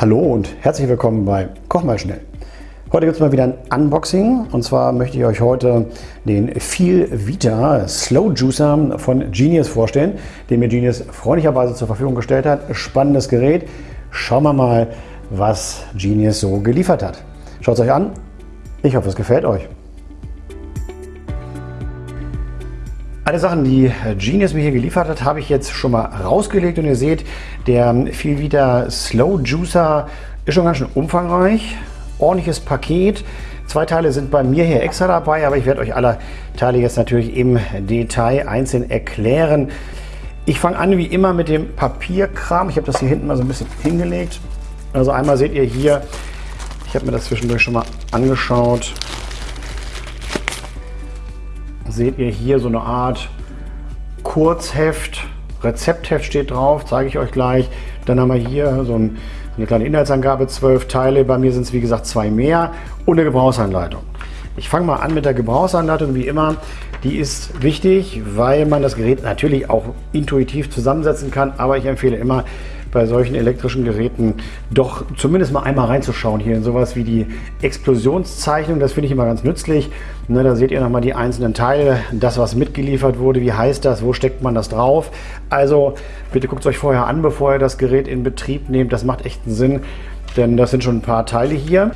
Hallo und herzlich willkommen bei Koch mal schnell. Heute gibt es mal wieder ein Unboxing und zwar möchte ich euch heute den Feel Vita Slow Juicer von Genius vorstellen, den mir Genius freundlicherweise zur Verfügung gestellt hat. Spannendes Gerät. Schauen wir mal, was Genius so geliefert hat. Schaut es euch an. Ich hoffe, es gefällt euch. Alle Sachen, die Genius mir hier geliefert hat, habe ich jetzt schon mal rausgelegt und ihr seht, der viel wieder Slow Juicer ist schon ganz schön umfangreich. Ordentliches Paket. Zwei Teile sind bei mir hier extra dabei, aber ich werde euch alle Teile jetzt natürlich im Detail einzeln erklären. Ich fange an wie immer mit dem Papierkram. Ich habe das hier hinten mal so ein bisschen hingelegt. Also einmal seht ihr hier, ich habe mir das zwischendurch schon mal angeschaut, seht ihr hier so eine Art Kurzheft, Rezeptheft steht drauf, zeige ich euch gleich. Dann haben wir hier so ein, eine kleine Inhaltsangabe, zwölf Teile. Bei mir sind es wie gesagt zwei mehr und eine Gebrauchsanleitung. Ich fange mal an mit der Gebrauchsanleitung, wie immer. Die ist wichtig, weil man das Gerät natürlich auch intuitiv zusammensetzen kann, aber ich empfehle immer, bei solchen elektrischen Geräten doch zumindest mal einmal reinzuschauen hier in sowas wie die Explosionszeichnung. Das finde ich immer ganz nützlich. Ne, da seht ihr nochmal die einzelnen Teile, das was mitgeliefert wurde, wie heißt das, wo steckt man das drauf. Also bitte guckt es euch vorher an, bevor ihr das Gerät in Betrieb nehmt. Das macht echt einen Sinn, denn das sind schon ein paar Teile hier.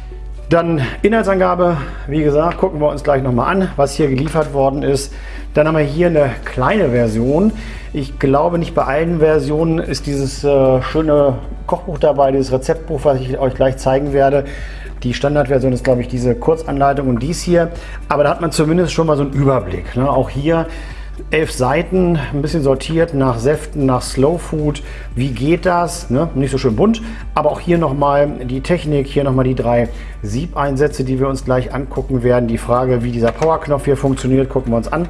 Dann Inhaltsangabe, wie gesagt, gucken wir uns gleich nochmal an, was hier geliefert worden ist. Dann haben wir hier eine kleine Version. Ich glaube nicht bei allen Versionen ist dieses äh, schöne Kochbuch dabei, dieses Rezeptbuch, was ich euch gleich zeigen werde. Die Standardversion ist, glaube ich, diese Kurzanleitung und dies hier. Aber da hat man zumindest schon mal so einen Überblick. Ne? Auch hier elf Seiten, ein bisschen sortiert nach Säften, nach Slow Food. Wie geht das? Ne? Nicht so schön bunt, aber auch hier nochmal die Technik, hier nochmal die drei Siebeinsätze, die wir uns gleich angucken werden. Die Frage, wie dieser Powerknopf hier funktioniert, gucken wir uns an.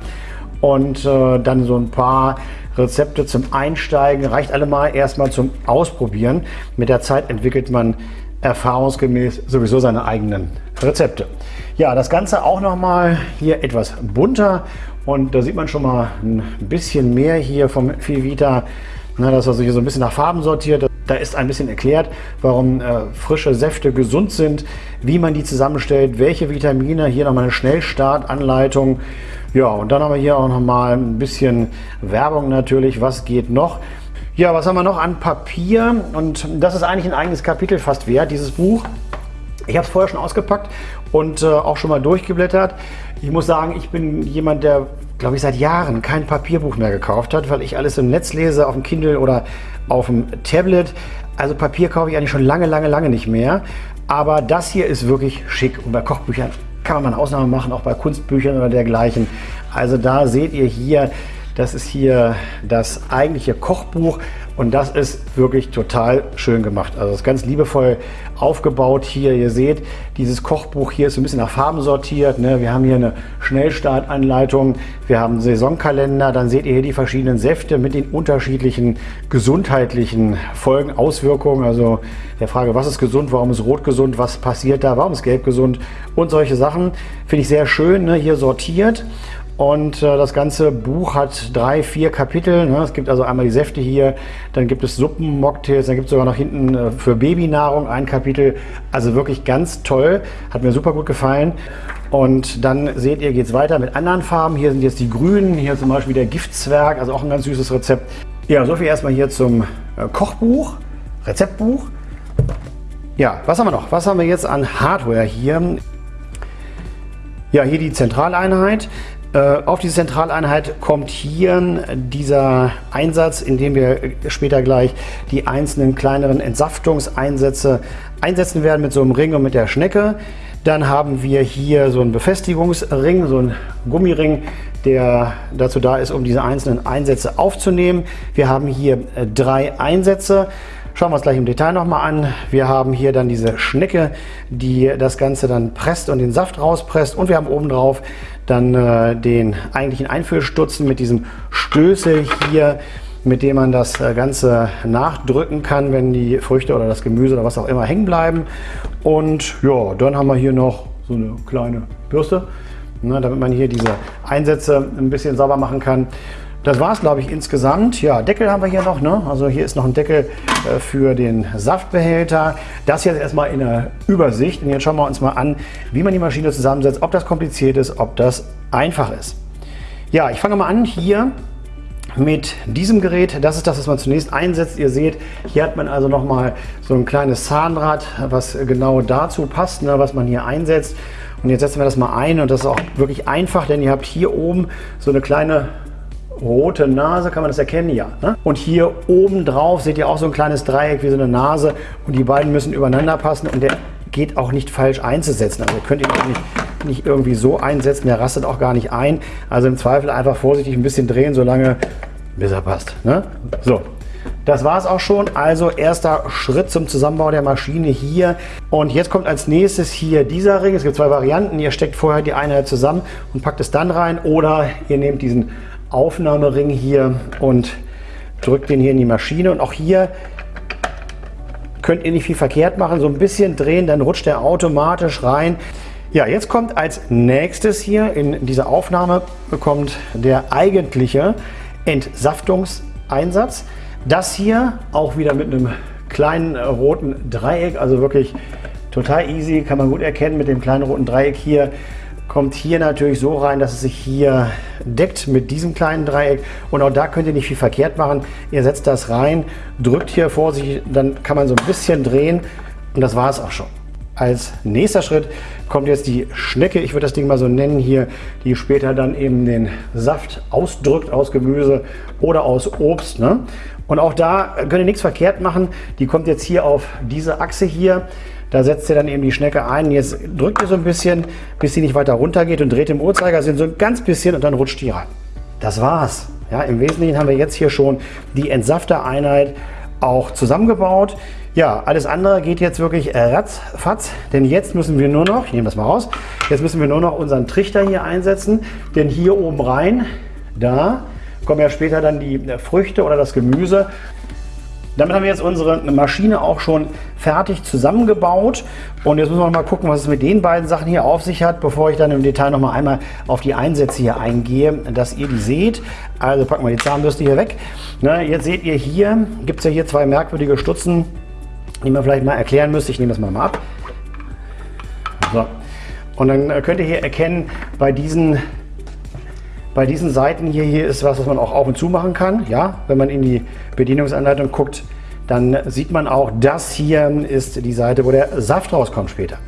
Und äh, dann so ein paar Rezepte zum Einsteigen, reicht allemal erstmal zum Ausprobieren. Mit der Zeit entwickelt man erfahrungsgemäß sowieso seine eigenen Rezepte. Ja, das Ganze auch nochmal hier etwas bunter und da sieht man schon mal ein bisschen mehr hier vom Vita. Na, das ist also hier so ein bisschen nach Farben sortiert. Da ist ein bisschen erklärt, warum äh, frische Säfte gesund sind, wie man die zusammenstellt, welche Vitamine. Hier nochmal eine Schnellstartanleitung. Ja, und dann haben wir hier auch nochmal ein bisschen Werbung natürlich. Was geht noch? Ja, was haben wir noch an Papier? Und das ist eigentlich ein eigenes Kapitel fast wert, dieses Buch. Ich habe es vorher schon ausgepackt und äh, auch schon mal durchgeblättert. Ich muss sagen, ich bin jemand, der, glaube ich, seit Jahren kein Papierbuch mehr gekauft hat, weil ich alles im Netz lese, auf dem Kindle oder auf dem Tablet. Also Papier kaufe ich eigentlich schon lange, lange, lange nicht mehr. Aber das hier ist wirklich schick und bei Kochbüchern kann man mal eine Ausnahme machen, auch bei Kunstbüchern oder dergleichen. Also da seht ihr hier, das ist hier das eigentliche Kochbuch und das ist wirklich total schön gemacht. Also das ist ganz liebevoll aufgebaut hier. Ihr seht, dieses Kochbuch hier ist ein bisschen nach Farben sortiert. Ne? Wir haben hier eine Schnellstartanleitung, wir haben einen Saisonkalender, dann seht ihr hier die verschiedenen Säfte mit den unterschiedlichen gesundheitlichen Folgen, Auswirkungen. Also der Frage, was ist gesund, warum ist rot gesund, was passiert da, warum ist gelb gesund und solche Sachen. Finde ich sehr schön ne? hier sortiert. Und äh, das ganze Buch hat drei, vier Kapitel. Ne? Es gibt also einmal die Säfte hier, dann gibt es Suppen, Mocktails, dann gibt es sogar noch hinten äh, für Babynahrung ein Kapitel. Also wirklich ganz toll, hat mir super gut gefallen. Und dann seht ihr, geht es weiter mit anderen Farben. Hier sind jetzt die grünen, hier zum Beispiel der Giftzwerg, also auch ein ganz süßes Rezept. Ja, so viel erstmal hier zum äh, Kochbuch, Rezeptbuch. Ja, was haben wir noch? Was haben wir jetzt an Hardware hier? Ja, hier die Zentraleinheit. Äh, auf diese Zentraleinheit kommt hier dieser Einsatz, in dem wir später gleich die einzelnen kleineren Entsaftungseinsätze einsetzen werden mit so einem Ring und mit der Schnecke. Dann haben wir hier so einen Befestigungsring, so einen Gummiring, der dazu da ist, um diese einzelnen Einsätze aufzunehmen. Wir haben hier äh, drei Einsätze. Schauen wir uns gleich im Detail nochmal an. Wir haben hier dann diese Schnecke, die das Ganze dann presst und den Saft rauspresst. Und wir haben oben drauf dann äh, den eigentlichen Einfüllstutzen mit diesem Stößel hier, mit dem man das äh, Ganze nachdrücken kann, wenn die Früchte oder das Gemüse oder was auch immer hängen bleiben. Und ja, dann haben wir hier noch so eine kleine Bürste, ne, damit man hier diese Einsätze ein bisschen sauber machen kann. Das war es, glaube ich, insgesamt. Ja, Deckel haben wir hier noch. Ne? Also hier ist noch ein Deckel äh, für den Saftbehälter. Das jetzt erstmal in der Übersicht. Und jetzt schauen wir uns mal an, wie man die Maschine zusammensetzt, ob das kompliziert ist, ob das einfach ist. Ja, ich fange mal an hier mit diesem Gerät. Das ist das, was man zunächst einsetzt. Ihr seht, hier hat man also nochmal so ein kleines Zahnrad, was genau dazu passt, ne, was man hier einsetzt. Und jetzt setzen wir das mal ein und das ist auch wirklich einfach, denn ihr habt hier oben so eine kleine rote Nase, kann man das erkennen? Ja. Ne? Und hier oben drauf seht ihr auch so ein kleines Dreieck wie so eine Nase und die beiden müssen übereinander passen und der geht auch nicht falsch einzusetzen. Also ihr könnt ihn nicht, nicht irgendwie so einsetzen, der rastet auch gar nicht ein. Also im Zweifel einfach vorsichtig ein bisschen drehen, solange bis er passt. Ne? So, das war es auch schon. Also erster Schritt zum Zusammenbau der Maschine hier. Und jetzt kommt als nächstes hier dieser Ring. Es gibt zwei Varianten. Ihr steckt vorher die Einheit zusammen und packt es dann rein. Oder ihr nehmt diesen Aufnahmering hier und drückt den hier in die Maschine. Und auch hier könnt ihr nicht viel verkehrt machen. So ein bisschen drehen, dann rutscht er automatisch rein. Ja, jetzt kommt als nächstes hier in dieser Aufnahme kommt der eigentliche Entsaftungseinsatz. Das hier auch wieder mit einem kleinen roten Dreieck, also wirklich total easy, kann man gut erkennen mit dem kleinen roten Dreieck hier kommt hier natürlich so rein, dass es sich hier deckt mit diesem kleinen Dreieck. Und auch da könnt ihr nicht viel verkehrt machen. Ihr setzt das rein, drückt hier vor sich, dann kann man so ein bisschen drehen und das war es auch schon. Als nächster Schritt kommt jetzt die Schnecke, ich würde das Ding mal so nennen hier, die später dann eben den Saft ausdrückt aus Gemüse oder aus Obst. Ne? Und auch da könnt ihr nichts verkehrt machen. Die kommt jetzt hier auf diese Achse hier. Da setzt ihr dann eben die Schnecke ein. Jetzt drückt ihr so ein bisschen, bis sie nicht weiter runter geht und dreht im Uhrzeigersinn so ein ganz bisschen und dann rutscht die rein. Das war's. Ja, Im Wesentlichen haben wir jetzt hier schon die Entsaftereinheit auch zusammengebaut. Ja, alles andere geht jetzt wirklich ratzfatz, denn jetzt müssen wir nur noch, ich nehme das mal raus, jetzt müssen wir nur noch unseren Trichter hier einsetzen, denn hier oben rein, da kommen ja später dann die Früchte oder das Gemüse damit haben wir jetzt unsere Maschine auch schon fertig zusammengebaut. Und jetzt müssen wir mal gucken, was es mit den beiden Sachen hier auf sich hat, bevor ich dann im Detail noch mal einmal auf die Einsätze hier eingehe, dass ihr die seht. Also packen wir die Zahnbürste hier weg. Na, jetzt seht ihr hier, gibt es ja hier zwei merkwürdige Stutzen, die man vielleicht mal erklären müsste. Ich nehme das mal, mal ab. So. Und dann könnt ihr hier erkennen, bei diesen bei diesen Seiten hier, hier ist was, was man auch auf und zu machen kann. Ja, wenn man in die Bedienungsanleitung guckt, dann sieht man auch, das hier ist die Seite, wo der Saft rauskommt später.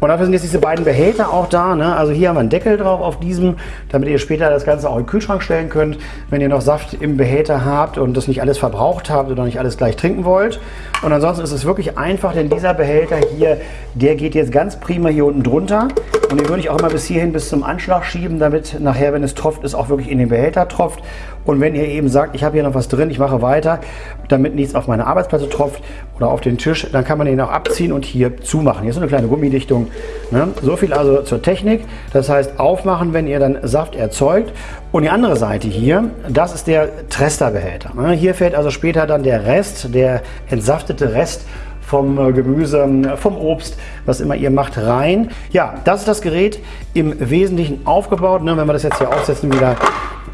Und dafür sind jetzt diese beiden Behälter auch da. Ne? Also hier haben wir einen Deckel drauf auf diesem, damit ihr später das Ganze auch in den Kühlschrank stellen könnt, wenn ihr noch Saft im Behälter habt und das nicht alles verbraucht habt oder nicht alles gleich trinken wollt. Und ansonsten ist es wirklich einfach, denn dieser Behälter hier, der geht jetzt ganz prima hier unten drunter. Und den würde ich auch immer bis hierhin bis zum Anschlag schieben, damit nachher, wenn es tropft, es auch wirklich in den Behälter tropft. Und wenn ihr eben sagt, ich habe hier noch was drin, ich mache weiter, damit nichts auf meine Arbeitsplatte tropft oder auf den Tisch, dann kann man den auch abziehen und hier zumachen. Hier ist so eine kleine Gummidichtung. Ne? So viel also zur Technik. Das heißt, aufmachen, wenn ihr dann Saft erzeugt. Und die andere Seite hier, das ist der Tresterbehälter. Ne? Hier fällt also später dann der Rest, der entsaftete Rest vom äh, Gemüse, vom Obst, was immer ihr macht, rein. Ja, das ist das Gerät im Wesentlichen aufgebaut. Ne? Wenn wir das jetzt hier aufsetzen, wieder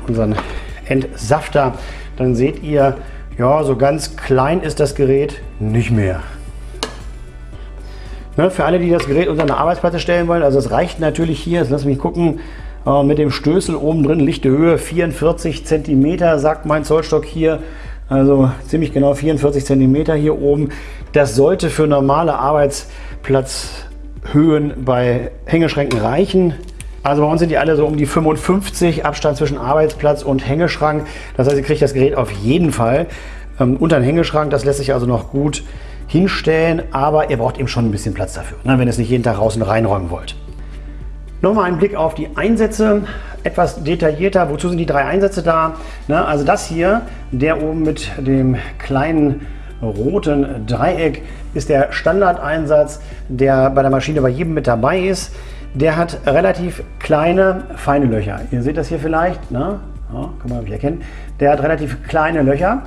unseren Entsafter, dann seht ihr, ja, so ganz klein ist das Gerät nicht mehr. Ne, für alle, die das Gerät unter eine Arbeitsplatte stellen wollen, also es reicht natürlich hier, jetzt lass mich gucken, äh, mit dem Stößel oben drin, lichte Höhe 44 cm, sagt mein Zollstock hier. Also ziemlich genau 44 cm hier oben. Das sollte für normale Arbeitsplatzhöhen bei Hängeschränken reichen. Also bei uns sind die alle so um die 55 Abstand zwischen Arbeitsplatz und Hängeschrank. Das heißt, ihr kriegt das Gerät auf jeden Fall ähm, unter den Hängeschrank. Das lässt sich also noch gut hinstellen, aber ihr braucht eben schon ein bisschen Platz dafür, ne, wenn ihr es nicht jeden Tag raus und reinräumen wollt. Nochmal ein Blick auf die Einsätze, etwas detaillierter. Wozu sind die drei Einsätze da? Ne, also das hier, der oben mit dem kleinen roten Dreieck, ist der Standardeinsatz, der bei der Maschine bei jedem mit dabei ist. Der hat relativ kleine, feine Löcher. Ihr seht das hier vielleicht, ne? Ja, kann man nicht erkennen. Der hat relativ kleine Löcher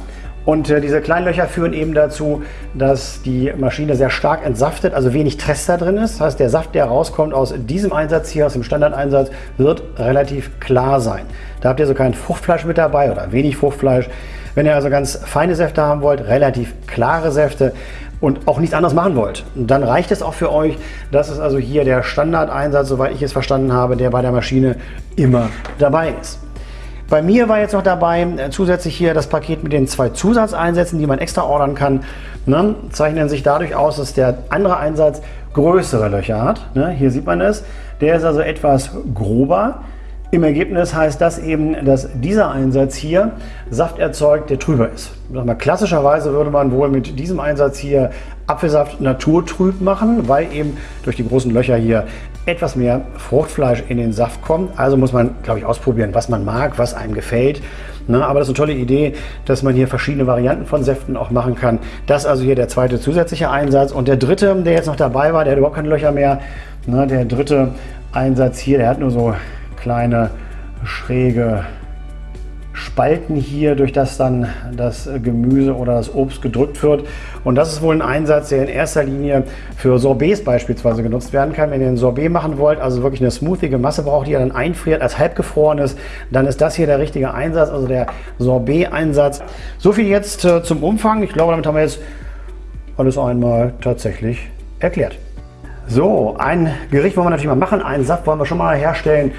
Und äh, diese kleinen Löcher führen eben dazu, dass die Maschine sehr stark entsaftet, also wenig Trester drin ist. Das heißt, der Saft, der rauskommt aus diesem Einsatz hier, aus dem Standardeinsatz, wird relativ klar sein. Da habt ihr so kein Fruchtfleisch mit dabei oder wenig Fruchtfleisch. Wenn ihr also ganz feine Säfte haben wollt, relativ klare Säfte und auch nichts anderes machen wollt, dann reicht es auch für euch. Das ist also hier der Standardeinsatz, soweit ich es verstanden habe, der bei der Maschine immer dabei ist. Bei mir war jetzt noch dabei äh, zusätzlich hier das Paket mit den zwei Zusatzeinsätzen, die man extra ordern kann. Ne, zeichnen sich dadurch aus, dass der andere Einsatz größere Löcher hat. Ne, hier sieht man es. Der ist also etwas grober. Im Ergebnis heißt das eben, dass dieser Einsatz hier Saft erzeugt, der trüber ist. Klassischerweise würde man wohl mit diesem Einsatz hier Apfelsaft naturtrüb machen, weil eben durch die großen Löcher hier etwas mehr Fruchtfleisch in den Saft kommt. Also muss man, glaube ich, ausprobieren, was man mag, was einem gefällt. Na, aber das ist eine tolle Idee, dass man hier verschiedene Varianten von Säften auch machen kann. Das ist also hier der zweite zusätzliche Einsatz. Und der dritte, der jetzt noch dabei war, der hat überhaupt keine Löcher mehr. Na, der dritte Einsatz hier, der hat nur so kleine schräge Spalten hier, durch das dann das Gemüse oder das Obst gedrückt wird. Und das ist wohl ein Einsatz, der in erster Linie für Sorbets beispielsweise genutzt werden kann. Wenn ihr ein Sorbet machen wollt, also wirklich eine smoothige Masse braucht, die ihr dann einfriert als halbgefroren ist, dann ist das hier der richtige Einsatz, also der Sorbet-Einsatz. So viel jetzt äh, zum Umfang. Ich glaube, damit haben wir jetzt alles einmal tatsächlich erklärt. So, ein Gericht wollen wir natürlich mal machen. Einen Saft wollen wir schon mal herstellen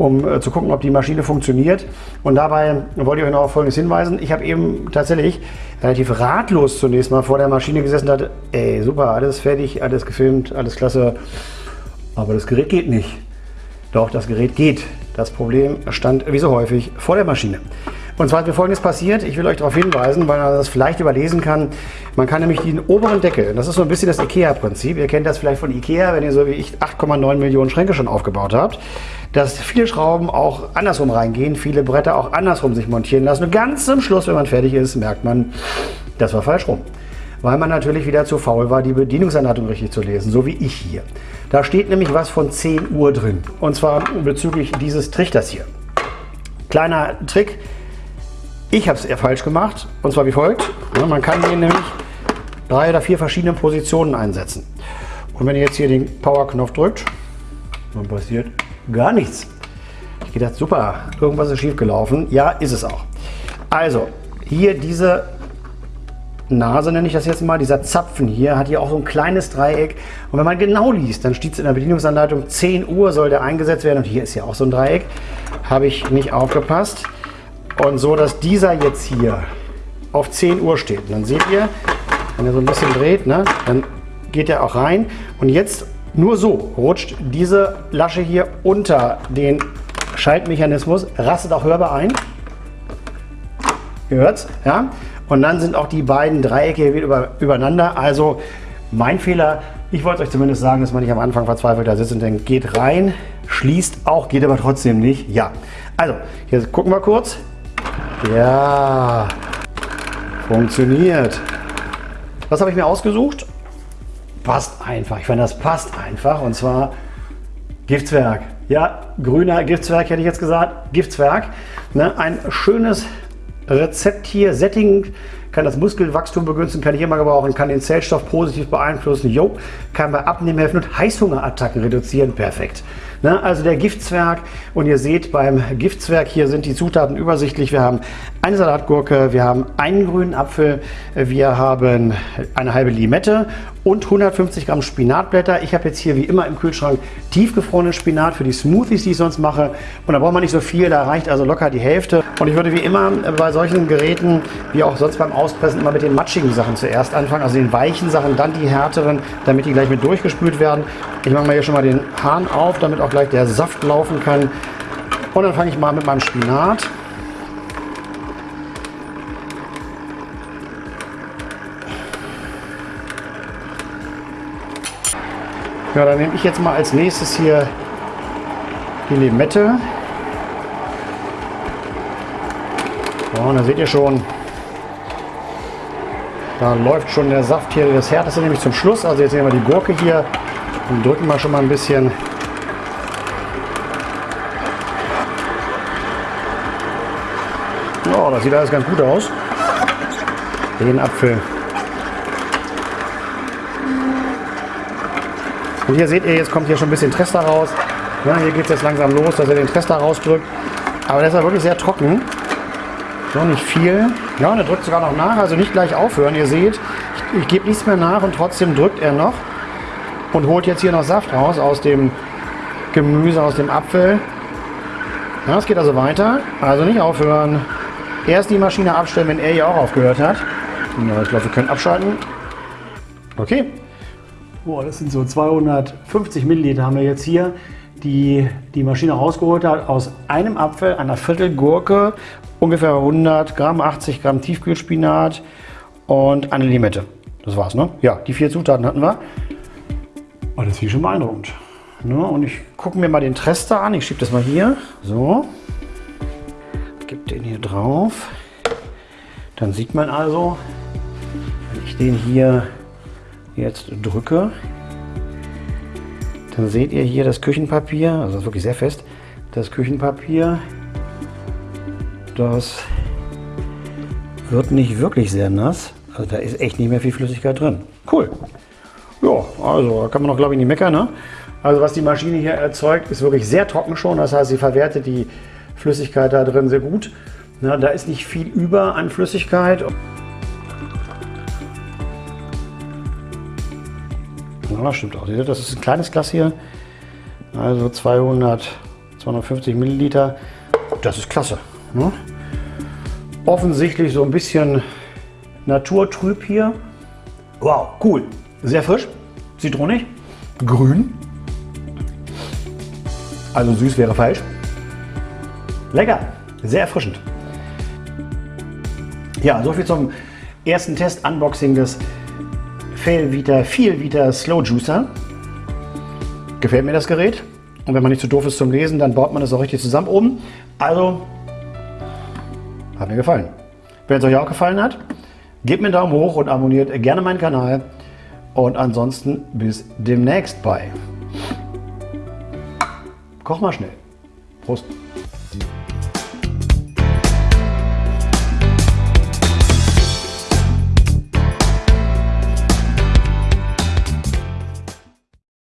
um äh, zu gucken, ob die Maschine funktioniert. Und dabei wollte ich euch noch auf Folgendes hinweisen. Ich habe eben tatsächlich relativ ratlos zunächst mal vor der Maschine gesessen und dachte, ey, super, alles fertig, alles gefilmt, alles klasse, aber das Gerät geht nicht. Doch, das Gerät geht. Das Problem stand wie so häufig vor der Maschine. Und zwar ist mir folgendes passiert, ich will euch darauf hinweisen, weil man das vielleicht überlesen kann. Man kann nämlich den oberen Deckel, das ist so ein bisschen das IKEA-Prinzip, ihr kennt das vielleicht von IKEA, wenn ihr so wie ich 8,9 Millionen Schränke schon aufgebaut habt, dass viele Schrauben auch andersrum reingehen, viele Bretter auch andersrum sich montieren lassen. Und ganz zum Schluss, wenn man fertig ist, merkt man, das war falsch rum. Weil man natürlich wieder zu faul war, die Bedienungsanleitung richtig zu lesen, so wie ich hier. Da steht nämlich was von 10 Uhr drin. Und zwar bezüglich dieses Trichters hier. Kleiner Trick, ich habe es eher falsch gemacht und zwar wie folgt. man kann den nämlich drei oder vier verschiedene Positionen einsetzen. Und wenn ihr jetzt hier den Power-Knopf drückt, dann passiert gar nichts. Ich gedacht, super, irgendwas ist schief gelaufen. Ja, ist es auch. Also, hier diese Nase nenne ich das jetzt mal, dieser Zapfen hier hat hier auch so ein kleines Dreieck. Und wenn man genau liest, dann steht es in der Bedienungsanleitung, 10 Uhr soll der eingesetzt werden. Und hier ist ja auch so ein Dreieck. Habe ich nicht aufgepasst. Und so, dass dieser jetzt hier auf 10 Uhr steht. Und dann seht ihr, wenn er so ein bisschen dreht, ne, dann geht er auch rein. Und jetzt nur so rutscht diese Lasche hier unter den Schaltmechanismus, rastet auch hörbar ein. Ihr hört's, ja? Und dann sind auch die beiden Dreiecke wieder übereinander. Also mein Fehler, ich wollte euch zumindest sagen, dass man nicht am Anfang verzweifelt da sitzt und denkt, geht rein, schließt auch, geht aber trotzdem nicht. Ja, also hier gucken wir kurz. Ja, funktioniert. Was habe ich mir ausgesucht? Passt einfach. Ich finde, das passt einfach. Und zwar Giftswerk. Ja, grüner Giftswerk hätte ich jetzt gesagt. Giftswerk. Ne, ein schönes Rezept hier. Setting kann das Muskelwachstum begünstigen, kann ich immer gebrauchen, kann den Zellstoff positiv beeinflussen. Jo, kann bei Abnehmen helfen und Heißhungerattacken reduzieren. Perfekt. Ne? Also der Giftzwerg und ihr seht beim Giftzwerg hier sind die Zutaten übersichtlich. Wir haben eine Salatgurke, wir haben einen grünen Apfel, wir haben eine halbe Limette und 150 Gramm Spinatblätter. Ich habe jetzt hier wie immer im Kühlschrank tiefgefrorenen Spinat für die Smoothies, die ich sonst mache. Und da braucht man nicht so viel, da reicht also locker die Hälfte. Und ich würde wie immer bei solchen Geräten, wie auch sonst beim Auspressen, immer mit den matschigen Sachen zuerst anfangen, also den weichen Sachen, dann die härteren, damit die gleich mit durchgespült werden. Ich mache mal hier schon mal den Hahn auf, damit auch gleich der Saft laufen kann. Und dann fange ich mal mit meinem Spinat. Ja, dann nehme ich jetzt mal als nächstes hier die Limette. Ja, und da seht ihr schon, da läuft schon der Saft hier, das härteste nämlich zum Schluss. Also jetzt nehmen wir die Gurke hier und drücken wir schon mal ein bisschen. Oh, das sieht alles ganz gut aus. Den Apfel. Und hier seht ihr, jetzt kommt hier schon ein bisschen Trester raus. Ja, hier geht es jetzt langsam los, dass er den Trester rausdrückt. Aber der ist ja wirklich sehr trocken. So, nicht viel. Ja, und er drückt sogar noch nach, also nicht gleich aufhören. Ihr seht, ich, ich gebe nichts mehr nach und trotzdem drückt er noch. Und holt jetzt hier noch Saft raus aus dem Gemüse, aus dem Apfel. Ja, es geht also weiter. Also nicht aufhören. Erst die Maschine abstellen, wenn er hier auch aufgehört hat. Ja, ich glaube, wir können abschalten. Okay. Boah, das sind so 250 Milliliter haben wir jetzt hier, die die Maschine rausgeholt hat aus einem Apfel, einer Viertel Gurke, ungefähr 100 Gramm, 80 Gramm Tiefkühlspinat und eine Limette. Das war's, ne? Ja, die vier Zutaten hatten wir. Oh, das ist schon beeindruckend. Ne? Und ich gucke mir mal den Trester an. Ich schiebe das mal hier. So. Gebe den hier drauf. Dann sieht man also, wenn ich den hier jetzt drücke, dann seht ihr hier das Küchenpapier, also das ist wirklich sehr fest, das Küchenpapier, das wird nicht wirklich sehr nass. Also da ist echt nicht mehr viel Flüssigkeit drin. Cool. Also kann man noch glaube ich nicht meckern. Ne? Also was die Maschine hier erzeugt, ist wirklich sehr trocken schon. Das heißt, sie verwertet die Flüssigkeit da drin sehr gut. Na, da ist nicht viel über an Flüssigkeit. Ja, stimmt auch. Das ist ein kleines Glas hier. Also 200, 250 Milliliter. Das ist klasse. Ne? Offensichtlich so ein bisschen naturtrüb hier. Wow, cool. Sehr frisch. Zitronig. Grün. Also süß wäre falsch. Lecker. Sehr erfrischend. Ja, soviel zum ersten Test Unboxing des Failvita Vielvita Slow Juicer. Gefällt mir das Gerät. Und wenn man nicht zu doof ist zum Lesen, dann baut man das auch richtig zusammen oben. Also, hat mir gefallen. Wenn es euch auch gefallen hat, gebt mir einen Daumen hoch und abonniert gerne meinen Kanal. Und ansonsten bis demnächst bei Koch mal schnell. Prost.